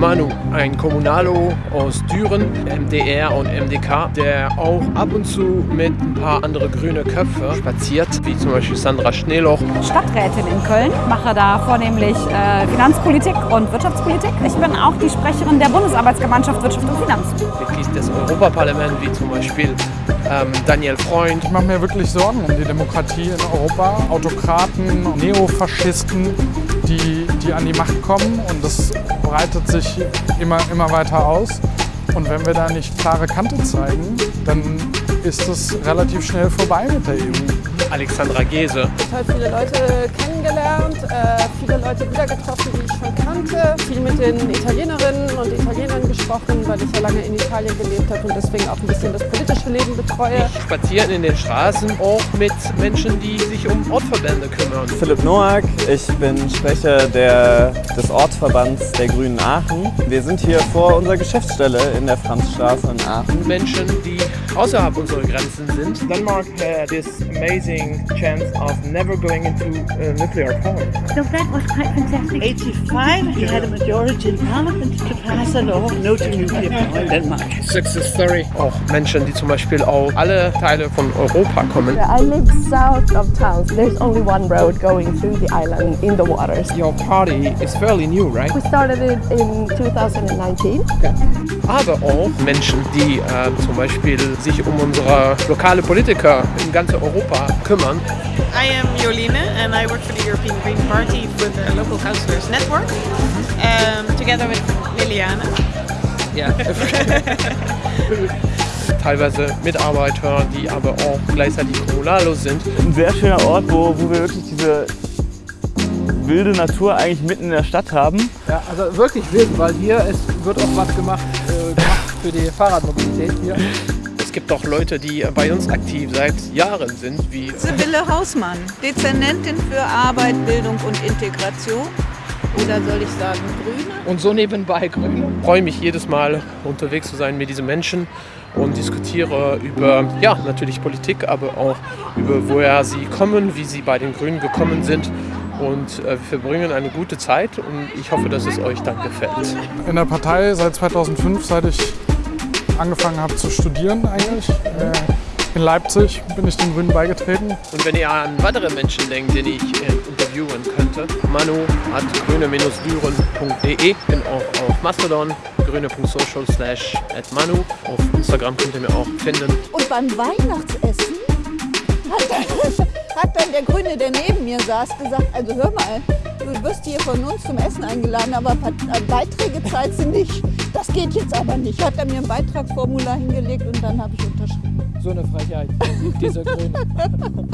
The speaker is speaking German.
Manu, ein Kommunalo aus Düren, MDR und MDK, der auch ab und zu mit ein paar andere grüne Köpfe spaziert, wie zum Beispiel Sandra Schneeloch. Stadträtin in Köln, mache da vornehmlich äh, Finanzpolitik und Wirtschaftspolitik. Ich bin auch die Sprecherin der Bundesarbeitsgemeinschaft Wirtschaft und Finanz. Mitglied des Europaparlaments, wie zum Beispiel ähm, Daniel Freund. Ich mache mir wirklich Sorgen um die Demokratie in Europa. Autokraten, Neofaschisten, die, die an die Macht kommen und das breitet sich immer, immer weiter aus. Und wenn wir da nicht klare Kante zeigen, dann ist es relativ schnell vorbei mit der EU. Alexandra Gese. Ich habe viele Leute kennengelernt, äh, viele Leute wieder getroffen, die ich schon kannte. Viel mit den Italienerinnen und Italienern gesprochen, weil ich ja lange in Italien gelebt habe und deswegen auch ein bisschen das politische Leben betreue. Ich spaziere in den Straßen auch mit Menschen, die sich um Ortverbände kümmern. Philipp Noack, ich bin Sprecher der, des Ortsverbands der Grünen Aachen. Wir sind hier vor unserer Geschäftsstelle in der Franzstraße in Aachen. Menschen, die außerhalb unserer Grenzen sind. Denmark had this amazing chance of never going into uh, nuclear power. So that was quite fantastic. 85, he had a majority in parliament to pass a law no to nuclear power in Denmark. Success Story. Auch Menschen, die zum Beispiel aus alle Teile von Europa kommen. I live south of town. There's only one road going through the island in the waters. Your party is fairly new, right? We started it in 2019. Okay. Aber auch Menschen, die äh, zum Beispiel sich um unsere lokale Politiker in ganz Europa kümmern. I am Joline and I work for the European Green Party with the Local Councillors Network um, together with Liliana. Ja. Teilweise Mitarbeiter, die aber auch gleichzeitig Kommunalo sind. Ein sehr schöner Ort, wo, wo wir wirklich diese wilde Natur eigentlich mitten in der Stadt haben. Ja, also wirklich wild, weil hier es wird auch was gemacht, äh, gemacht für die Fahrradmobilität hier. Es gibt auch Leute, die bei uns aktiv seit Jahren sind, wie Sibylle Hausmann, Dezernentin für Arbeit, Bildung und Integration. Oder soll ich sagen Grüne? Und so nebenbei Grüne. Ich freue mich jedes Mal unterwegs zu sein mit diesen Menschen und diskutiere über, ja, natürlich Politik, aber auch über woher sie kommen, wie sie bei den Grünen gekommen sind. Und äh, wir verbringen eine gute Zeit und ich hoffe, dass es euch dann gefällt. In der Partei seit 2005, seit ich angefangen habe zu studieren eigentlich. Äh, in Leipzig bin ich den Grünen beigetreten. Und wenn ihr an weitere Menschen denkt, den ich äh, interviewen könnte, manu at grüne-düren.de. bin auch auf Mastodon, grüne.social slash at manu. Auf Instagram könnt ihr mir auch finden. Und beim Weihnachtsessen hat dann, hat dann der Grüne, der neben mir saß, gesagt, also hör mal, du wirst hier von uns zum Essen eingeladen, aber Beiträge zahlst du nicht. Das geht jetzt aber nicht. Hat er mir ein Beitragsformular hingelegt und dann habe ich unterschrieben. So eine Frechheit, dieser Grüne.